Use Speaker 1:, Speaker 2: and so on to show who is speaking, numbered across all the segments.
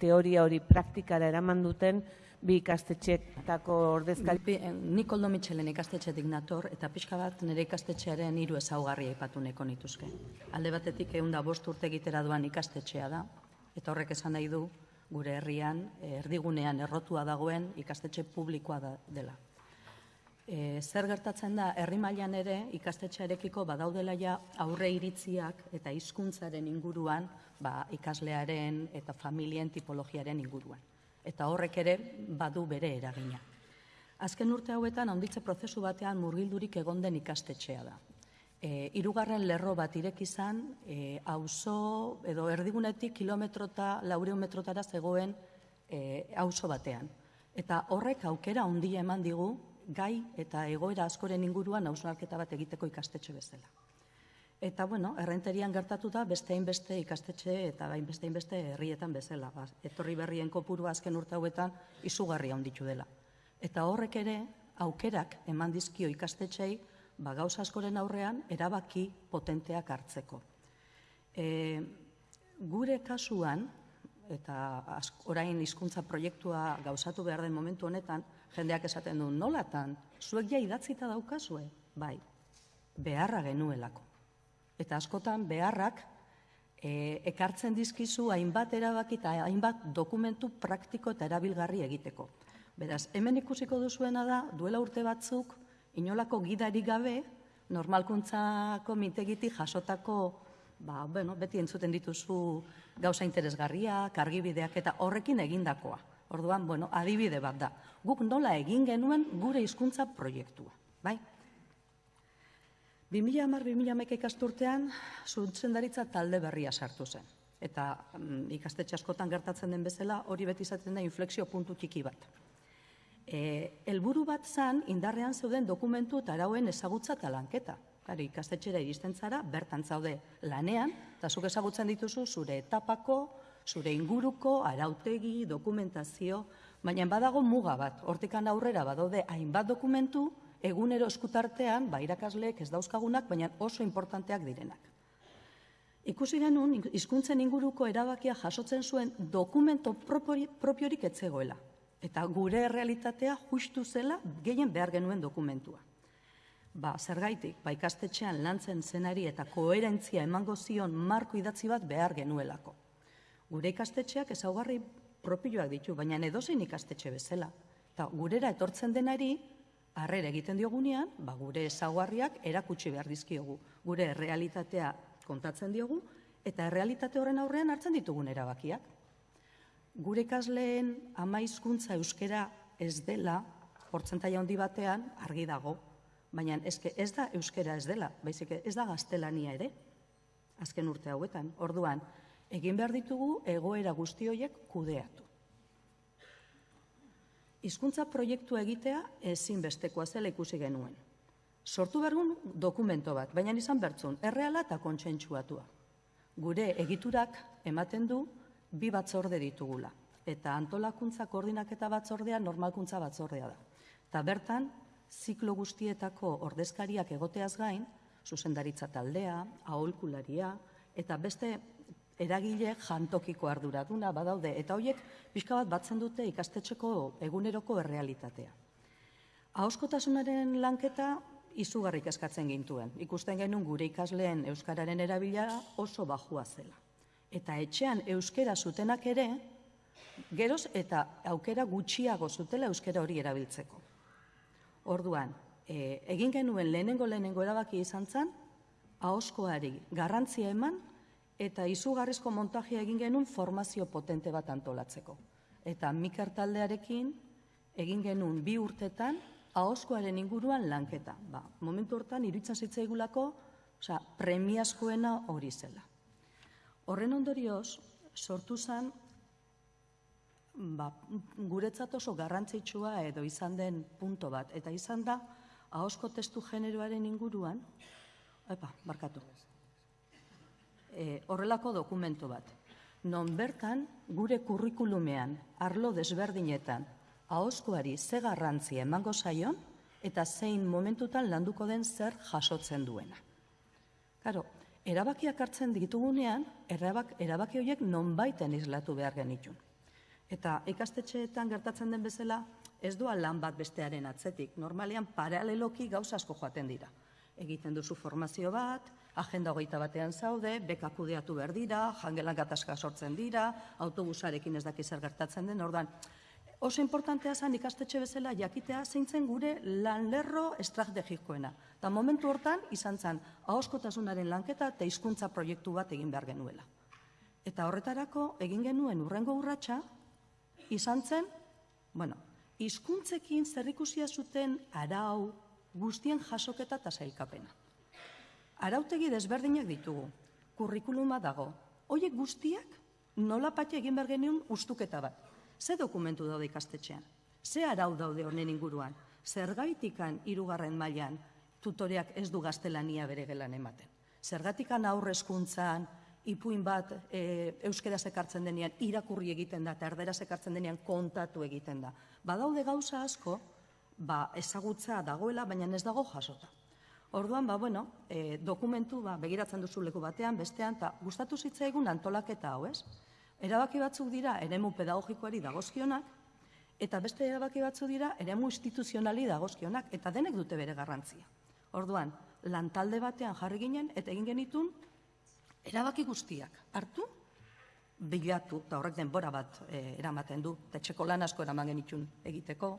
Speaker 1: teoria hori praktikara eraman duten bi ikastetxeetako ordezkari.
Speaker 2: Eh, Nik Koldo Mitxelen ikastetxetik nator, eta pixka bat nire ikastetxearen hiru ezaugarri aipatu nahiko nituzke. Alde batetik egun da bost urte egitera doan ikastetxea da, eta horrek esan nahi du gure herrian, eh, erdigunean errotua dagoen ikastetxe publikoa da, dela. E, zer gertatzen da, herri mailan ere ikastetxearekiko badaudela ja aurre iritziak eta hizkuntzaren inguruan, ba, ikaslearen eta familien tipologiaren inguruan. Eta horrek ere badu bere eragina. Azken urte hauetan handitze prozesu batean murgildurik egon den ikastetxea da. E, irugarren lerro bat ireki izan, e, auzo edo erdigunetik kilometro eta laureun metrotara zegoen e, auzo batean. Eta horrek aukera handia eman digu gai eta egoera askoren inguruan hausnarketa bat egiteko ikastetxe bezala. Eta, bueno, errenterian gertatu da beste hainbeste ikastetxe eta bain beste hainbeste herrietan bezala. Ba, etorri berrien kopuru azken urte hauetan izugarria handitu dela. Eta horrek ere aukerak eman dizkio ikastetxei ba, gauza askoren aurrean erabaki potenteak hartzeko. E, gure kasuan, eta orain hizkuntza proiektua gauzatu behar den momentu honetan, jendeak esaten du, nolatan, zuek ja idatzita daukazue? Bai, beharra genuelako. Eta askotan beharrak e, ekartzen dizkizu hainbat erabaki eta hainbat dokumentu praktiko eta erabilgarri egiteko. Beraz, hemen ikusiko duzuena da, duela urte batzuk, inolako gidarik gabe, normalkuntzako mitegitik jasotako, ba, bueno, beti entzuten dituzu gauza interesgarriak, argibideak eta horrekin egindakoa. Orduan, bueno, adibide bat da. Guk nola egin genuen gure hizkuntza proiektua, bai? 2010-2011 ikasturtean zuntzendaritza talde berria sartu zen. Eta mm, ikastetxe askotan gertatzen den bezala, hori beti izaten da inflexio puntu txiki bat. E, helburu bat zan, indarrean zeuden dokumentu eta arauen ezagutza eta lanketa. Kari, ikastetxera iristen zara, bertan zaude lanean, eta zuk ezagutzen dituzu zure etapako, zure inguruko, arautegi, dokumentazio, baina badago muga bat, hortikan aurrera badaude hainbat dokumentu, egunero eskutartean, ba, irakasleek ez dauzkagunak, baina oso importanteak direnak. Ikusi genuen, hizkuntzen inguruko erabakia jasotzen zuen dokumento propiorik etzegoela. Eta gure realitatea justu zela gehien behar genuen dokumentua. Ba, zergaitik, ba, ikastetxean lantzen zenari eta koherentzia emango zion marko idatzi bat behar genuelako. Gure ikastetxeak ezaugarri propioak ditu, baina edozein ikastetxe bezala. Eta gurera etortzen denari, harrera egiten diogunean, ba, gure ezaugarriak erakutsi behar dizkiogu. Gure realitatea kontatzen diogu, eta errealitate horren aurrean hartzen ditugun erabakiak. Gure ikasleen ama hizkuntza euskera ez dela, portzentaia handi batean argi dago, baina eske ez da euskera ez dela, baizik ez da gaztelania ere, azken urte hauetan. Orduan, egin behar ditugu egoera guzti horiek kudeatu. Hizkuntza proiektua egitea ezinbestekoa zela ikusi genuen. Sortu bergun dokumento bat, baina izan bertzun, erreala eta kontsentsuatua. Gure egiturak ematen du bi batzorde ditugula. Eta antolakuntza koordinaketa batzordea normalkuntza batzordea da. Eta bertan, ziklo guztietako ordezkariak egoteaz gain, zuzendaritza taldea, aholkularia, eta beste eragile jantokiko arduraduna badaude, eta horiek pixka bat batzen dute ikastetxeko eguneroko errealitatea. Ahoskotasunaren lanketa izugarrik eskatzen gintuen. Ikusten genuen gure ikasleen euskararen erabila oso bajua zela. Eta etxean euskera zutenak ere, geroz eta aukera gutxiago zutela euskera hori erabiltzeko. Orduan, e, egin genuen lehenengo lehenengo erabaki izan zen, ahoskoari garrantzia eman eta izugarrizko montajea egin genuen formazio potente bat antolatzeko. Eta Miker taldearekin egin genuen bi urtetan ahoskoaren inguruan lanketa. Ba, momentu hortan iruditzen zitzaigulako, osea, premiazkoena hori zela. Horren ondorioz, sortu zen ba, guretzat oso garrantzitsua edo izan den punto bat. Eta izan da, ahosko testu generoaren inguruan, epa, barkatu, e, horrelako dokumento bat. Non bertan, gure kurrikulumean, arlo desberdinetan, ahoskoari ze garrantzia emango zaion, eta zein momentutan landuko den zer jasotzen duena. Karo, erabakiak hartzen ditugunean, erabak, erabaki horiek nonbaiten islatu behar genitun. Eta ikastetxeetan gertatzen den bezala, ez doa lan bat bestearen atzetik. Normalean paraleloki gauza asko joaten dira. Egiten duzu formazio bat, agenda hogeita batean zaude, beka kudeatu behar dira, jangelan gatazka sortzen dira, autobusarekin ez daki zer gertatzen den, ordan oso importantea zen ikastetxe bezala jakitea zeintzen gure lanlerro estrategikoena. Eta momentu hortan izan zen ahoskotasunaren lanketa eta hizkuntza proiektu bat egin behar genuela. Eta horretarako egin genuen urrengo urratsa izan zen, bueno, hizkuntzekin zerrikusia zuten arau guztien jasoketa eta sailkapena. Arautegi desberdinak ditugu, kurrikuluma dago. Hoiek guztiak nola pati egin behar genuen ustuketa bat. Ze dokumentu daude ikastetxean? Ze arau daude honen inguruan? Zergaitikan hirugarren mailan tutoreak ez du gaztelania bere gelan ematen? Zergatikan aurrezkuntzan, ipuin bat e, euskeraz ekartzen denean irakurri egiten da, eta erderaz ekartzen denean kontatu egiten da. Badaude gauza asko, ba, ezagutza dagoela, baina ez dago jasota. Orduan, ba, bueno, e, dokumentu, ba, begiratzen duzu leku batean, bestean, eta gustatu zitzaigun antolaketa hau, ez? Erabaki batzuk dira, eremu pedagogikoari dagozkionak, eta beste erabaki batzuk dira, eremu instituzionali dagozkionak, eta denek dute bere garrantzia. Orduan, lantalde batean jarri ginen, eta egin genitun, erabaki guztiak hartu, bilatu, eta horrek denbora bat e, eramaten du, eta txeko lan asko eraman genitun egiteko,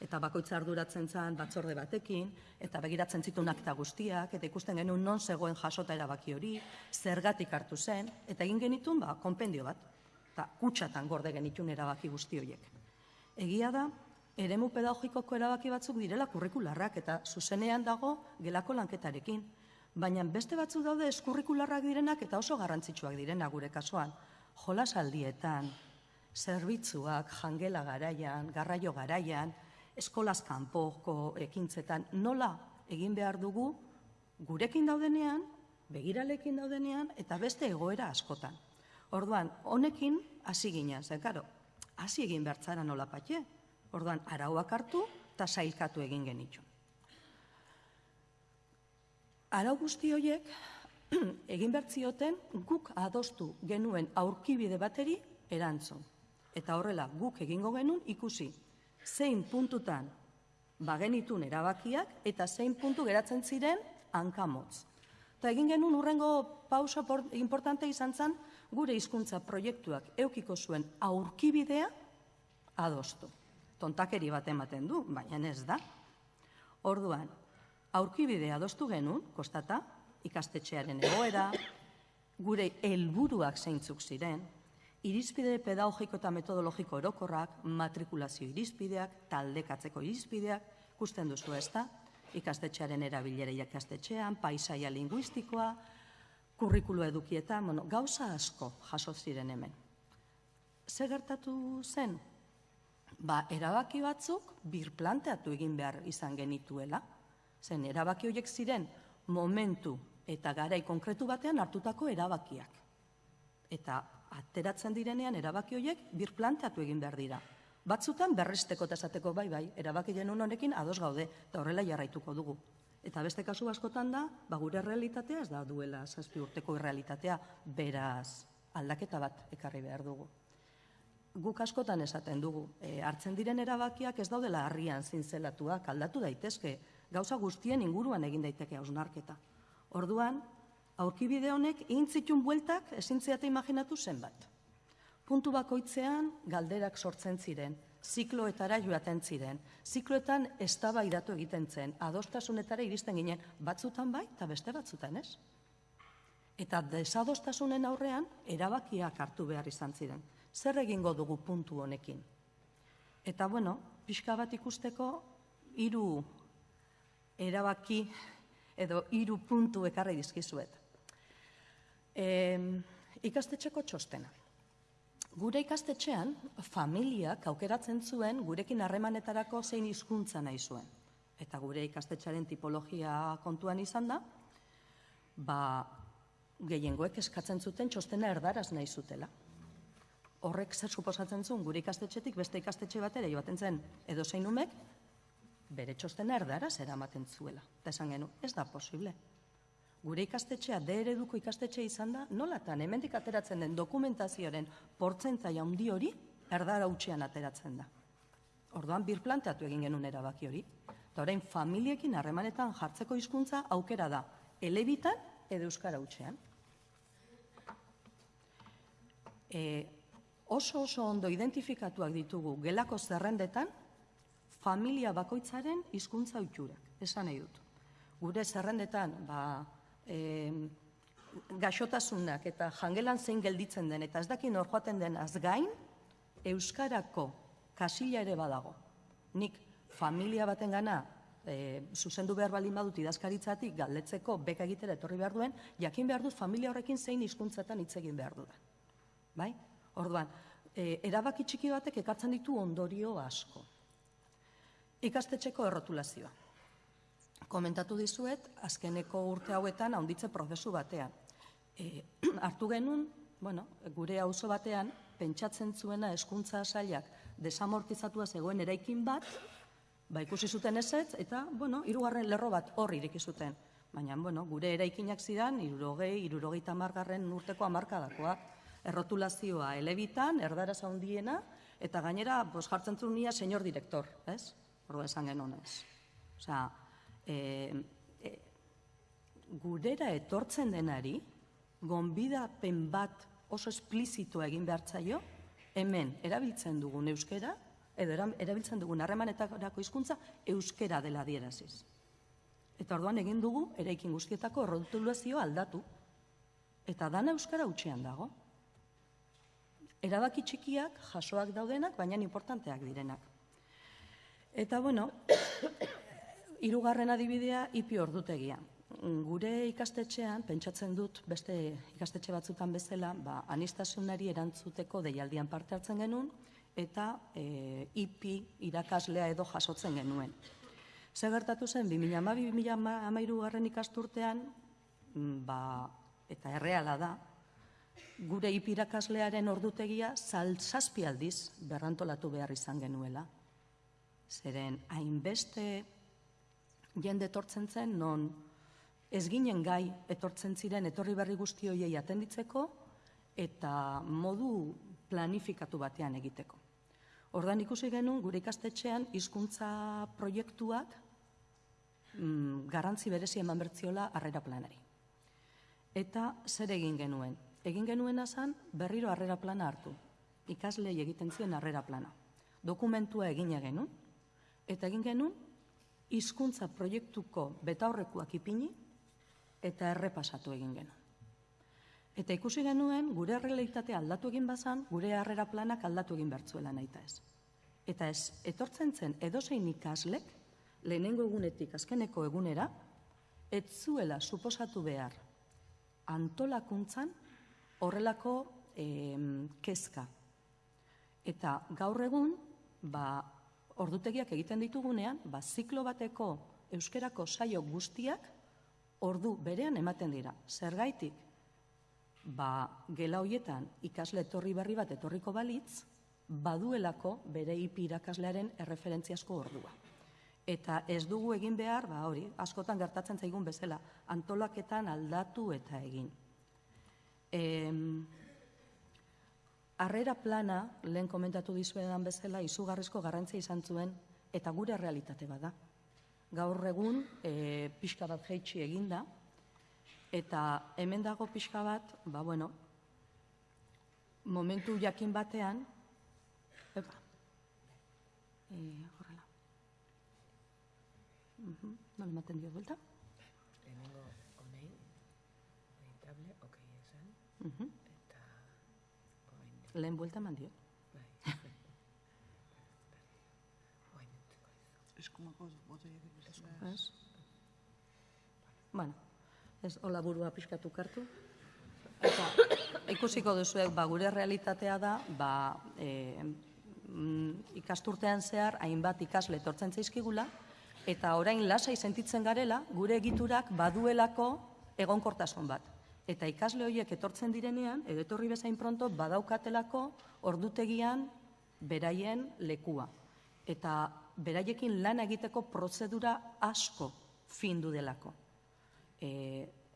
Speaker 2: eta bakoitza arduratzen zen batzorde batekin, eta begiratzen zituen akta guztiak, eta ikusten genuen non zegoen jasota erabaki hori, zergatik hartu zen, eta egin genitun ba, konpendio bat, eta kutsatan gorde genitun erabaki guzti horiek. Egia da, eremu pedagogikoko erabaki batzuk direla kurrikularrak, eta zuzenean dago gelako lanketarekin, baina beste batzuk daude eskurrikularrak direnak eta oso garrantzitsuak direnak gure kasuan. Jolasaldietan, zerbitzuak, jangela garaian, garraio garaian, eskolaz kanpoko ekintzetan, nola egin behar dugu gurekin daudenean, begiralekin daudenean, eta beste egoera askotan. Orduan, honekin hasi ginen, zen, karo, hasi egin bertzara nola patxe. Orduan, arauak hartu eta sailkatu egin genitxun. Arau guzti horiek egin bertzioten guk adostu genuen aurkibide bateri erantzun. Eta horrela guk egingo genuen ikusi zein puntutan bagenitun erabakiak eta zein puntu geratzen ziren hankamotz. Eta egin genuen urrengo pausa importante izan zen gure hizkuntza proiektuak eukiko zuen aurkibidea adostu. Tontakeri bat ematen du, baina ez da. Orduan, aurkibidea adostu genuen, kostata, ikastetxearen egoera, gure helburuak zeintzuk ziren, irizpide pedagogiko eta metodologiko orokorrak, matrikulazio irizpideak, taldekatzeko irizpideak, ikusten duzu ez da, ikastetxearen erabilera ikastetxean, paisaia linguistikoa, kurrikulu edukietan, bueno, gauza asko jaso ziren hemen. Ze gertatu zen? Ba, erabaki batzuk birplanteatu egin behar izan genituela, zen erabaki horiek ziren momentu eta garai konkretu batean hartutako erabakiak. Eta ateratzen direnean erabaki horiek birplanteatu egin behar dira. Batzutan berresteko eta esateko bai bai, erabaki genuen honekin ados gaude, eta horrela jarraituko dugu. Eta beste kasu askotan da, ba gure realitatea ez da duela zazpi urteko realitatea, beraz aldaketa bat ekarri behar dugu. Guk askotan esaten dugu, e, hartzen diren erabakiak ez daudela harrian zintzelatuak, aldatu daitezke, gauza guztien inguruan egin daiteke hausnarketa. Orduan, aurkibide honek intzitun bueltak ezintziate imaginatu zenbat. Puntu bakoitzean galderak sortzen ziren, zikloetara joaten ziren, zikloetan eztabaidatu egiten zen, adostasunetara iristen ginen, batzutan bai eta beste batzutan ez. Eta desadostasunen aurrean erabakiak hartu behar izan ziren. Zer egingo dugu puntu honekin? Eta bueno, pixka bat ikusteko hiru erabaki edo hiru puntu ekarri dizkizuet. E, ikastetxeko txostena. Gure ikastetxean, familiak aukeratzen zuen gurekin harremanetarako zein hizkuntza nahi zuen. Eta gure ikastetxaren tipologia kontuan izan da, ba, gehiengoek eskatzen zuten txostena erdaraz nahi zutela. Horrek zer suposatzen zuen gure ikastetxetik beste ikastetxe batera joaten zen edo zein umek, bere txostena erdaraz eramaten zuela. Eta esan genu, ez da posible. Gure ikastetxea, de ereduko ikastetxe izan da, nolatan, hemendik ateratzen den dokumentazioaren portzentzai handi hori, erdara utxean ateratzen da. Orduan, birplanteatu egin genuen erabaki hori. Eta orain, familiekin harremanetan jartzeko hizkuntza aukera da, elebitan edo euskara utxean. E, oso oso ondo identifikatuak ditugu gelako zerrendetan familia bakoitzaren hizkuntza utxurak, esan nahi dut. Gure zerrendetan, ba, e, gaxotasunak eta jangelan zein gelditzen den, eta ez dakin hor joaten den gain, Euskarako kasila ere badago. Nik familia baten gana, e, zuzendu behar baldin badut idazkaritzatik galdetzeko beka egitera etorri behar duen, jakin behar dut familia horrekin zein hizkuntzatan hitz egin behar dudan. Bai? Orduan, e, erabaki txiki batek ekartzen ditu ondorio asko. Ikastetxeko errotulazioa. Komentatu dizuet, azkeneko urte hauetan haunditze prozesu batean. E, hartu genuen, bueno, gure auzo batean, pentsatzen zuena eskuntza sailak desamortizatua zegoen eraikin bat, ba ikusi zuten ezetz, eta, bueno, irugarren lerro bat hor iriki zuten. Baina, bueno, gure eraikinak zidan, irurogei, irurogei tamargarren urteko amarkadakoa. Errotulazioa elebitan, erdara zaundiena, eta gainera, bos, jartzen zuen nia, senyor direktor, ez? Horro esan genuen ez. Osea, e, e, gurera etortzen denari, gonbidapen bat oso esplizito egin behartzaio, hemen erabiltzen dugun euskera, edo erabiltzen dugun harremanetarako hizkuntza euskera dela dieraziz. Eta orduan egin dugu, eraikin guztietako rotulazio aldatu. Eta dana euskara utxean dago. Erabaki txikiak, jasoak daudenak, baina importanteak direnak. Eta bueno, hirugarren adibidea ipi ordutegia. Gure ikastetxean, pentsatzen dut beste ikastetxe batzutan bezala, ba, anistasunari erantzuteko deialdian parte hartzen genuen, eta e, ipi irakaslea edo jasotzen genuen. Ze gertatu zen, 2012-2013 garren ikasturtean, ba, eta erreala da, gure ipi irakaslearen ordutegia zaltzazpi aldiz berrantolatu behar izan genuela. Zeren, hainbeste jende etortzen zen, non ez ginen gai etortzen ziren etorri berri guzti hoiei atenditzeko eta modu planifikatu batean egiteko. Ordan ikusi genuen gure ikastetxean hizkuntza proiektuak mm, garrantzi berezi eman bertziola harrera planari. Eta zer egin genuen? Egin genuen azan berriro harrera plana hartu. Ikaslei egiten ziren harrera plana. Dokumentua egin genuen, eta egin genuen hizkuntza proiektuko betaurrekuak ipini eta errepasatu egin genuen. Eta ikusi genuen, gure realitatea aldatu egin bazan, gure harrera planak aldatu egin bertzuela nahi ez. Eta ez, etortzen zen edozein ikaslek, lehenengo egunetik azkeneko egunera, ez zuela suposatu behar antolakuntzan horrelako eh, kezka. Eta gaur egun, ba, ordutegiak egiten ditugunean, ba, ziklo bateko euskerako saio guztiak ordu berean ematen dira. Zergaitik, ba, gela hoietan ikasle etorri berri bat etorriko balitz, baduelako bere ipi irakaslearen erreferentziasko ordua. Eta ez dugu egin behar, ba hori, askotan gertatzen zaigun bezala, antolaketan aldatu eta egin. E, arrera plana, lehen komentatu dizuedan bezala, izugarrizko garrantzia izan zuen, eta gure realitate bada gaur egun e, pixka bat jeitsi eginda, eta hemen dago pixka bat, ba bueno, momentu jakin batean, epa, e, horrela. Uh -huh. Nola ematen dio buelta?
Speaker 3: Lehenengo honei, editable, ok, esan,
Speaker 2: Uh -huh. Lehen buelta eman dio.
Speaker 3: bai.
Speaker 4: Eskumako botoiak
Speaker 2: Ez? Bueno, ez hola burua pixkatu kartu. Eta ikusiko duzuek, ba, gure realitatea da, ba, e, mm, ikasturtean zehar, hainbat ikasle etortzen zaizkigula, eta orain lasai sentitzen garela, gure egiturak baduelako egonkortasun bat. Eta ikasle horiek etortzen direnean, edo etorri bezain pronto, badaukatelako ordutegian beraien lekua. Eta beraiekin lan egiteko prozedura asko findu delako. E,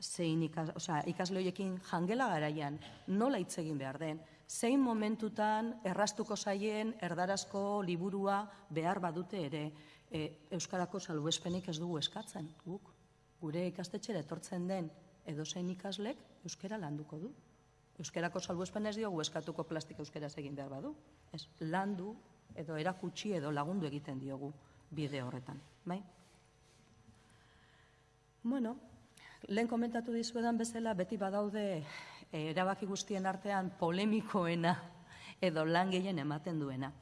Speaker 2: zein ikas, osea, ikasle horiekin jangela garaian nola hitz egin behar den, zein momentutan errastuko zaien erdarazko liburua behar badute ere e, Euskarako salbuespenik ez dugu eskatzen, guk. Gure ikastetxera etortzen den edozein ikaslek Euskara landuko du. Euskarako salbuespen ez diogu eskatuko plastika euskaraz egin behar badu. Ez, landu edo erakutsi edo lagundu egiten diogu bide horretan. Bai? Bueno, lehen komentatu dizuedan bezala beti badaude eh, erabaki guztien artean polemikoena edo lan gehien ematen duena.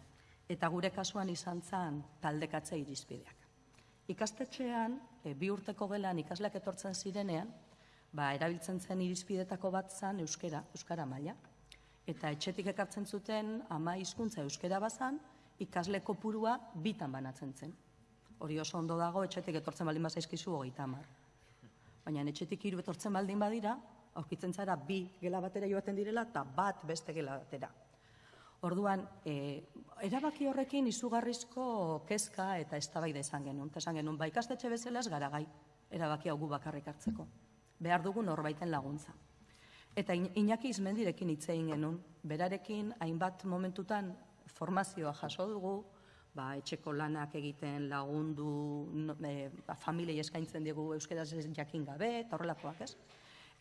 Speaker 2: Eta gure kasuan izan zen taldekatze irizpideak. Ikastetxean, e, bi urteko gelan ikasleak etortzen zirenean, ba, erabiltzen zen irizpidetako bat zen euskera, euskara maila. Eta etxetik ekartzen zuten ama hizkuntza euskera bazan, ikasle kopurua bitan banatzen zen. Hori oso ondo dago, etxetik etortzen baldin bazaizkizu hogeita hamar. Baina etxetik hiru etortzen baldin badira, aurkitzen zara bi gela batera joaten direla eta bat beste gela batera. Orduan, e, erabaki horrekin izugarrizko kezka eta eztabaida izan genuen. Eta esan genuen, ba ikastetxe bezala ez gara gai erabaki hau bakarrik hartzeko. Behar dugu norbaiten laguntza. Eta Iñaki Izmendirekin hitz egin genuen, berarekin hainbat momentutan formazioa jaso dugu, ba, etxeko lanak egiten lagundu, no, e, ba, familiei eskaintzen diegu euskaraz ez jakin gabe, eta horrelakoak ez.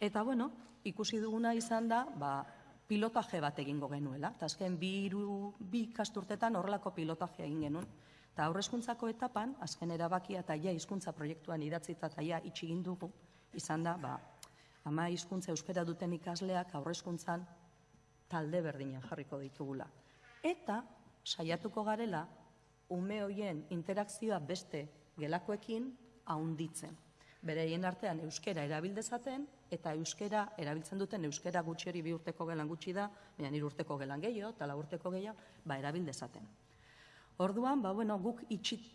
Speaker 2: Eta bueno, ikusi duguna izan da, ba, pilotaje bat egingo genuela. Eta azken bi, hiru, bi ikasturtetan horrelako pilotaje egin genuen. Eta aurrezkuntzako etapan, azken erabakia eta ja hizkuntza proiektuan idatzita eta ja itxi egin dugu, izan da, ba, ama hizkuntza euskara duten ikasleak aurrezkuntzan talde berdinen jarriko ditugula. Eta saiatuko garela ume hoien interakzioa beste gelakoekin haunditzen. Bereien artean euskera erabildezaten eta euskera erabiltzen duten euskera gutxi hori bi urteko gelan gutxi da, baina hiru urteko gelan gehiago eta lau urteko gehiago, ba erabildezaten. Orduan, ba, bueno, guk itxit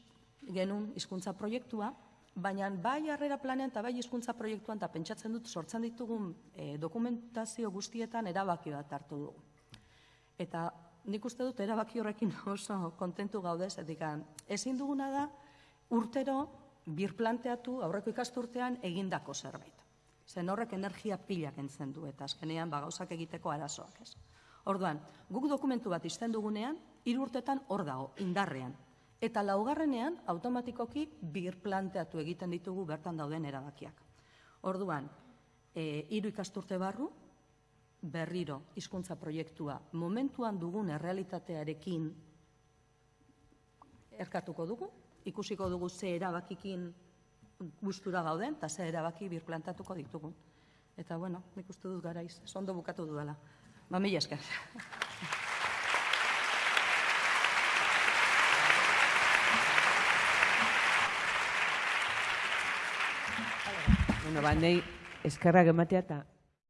Speaker 2: genuen hizkuntza proiektua, baina bai harrera planean eta bai hizkuntza proiektuan eta pentsatzen dut sortzen ditugun eh, dokumentazio guztietan erabaki bat hartu dugu. Eta nik uste dut erabaki horrekin oso kontentu gaude, zetik ezin duguna da urtero birplanteatu aurreko ikasturtean egindako zerbait. Zen horrek energia pila kentzen du eta azkenean ba gauzak egiteko arazoak, ez. Orduan, guk dokumentu bat izten dugunean, hiru urtetan hor dago, indarrean. Eta laugarrenean, automatikoki birplanteatu egiten ditugu bertan dauden erabakiak. Orduan, e, hiru ikasturte barru, berriro hizkuntza proiektua momentuan dugun errealitatearekin erkatuko dugu, ikusiko dugu ze erabakikin gustura gauden eta ze erabaki birplantatuko ditugu. Eta bueno, nik uste dut garaiz, ez ondo bukatu dudala. Ba, mila esker.
Speaker 1: Bueno, ba, nahi eskerrak ematea eta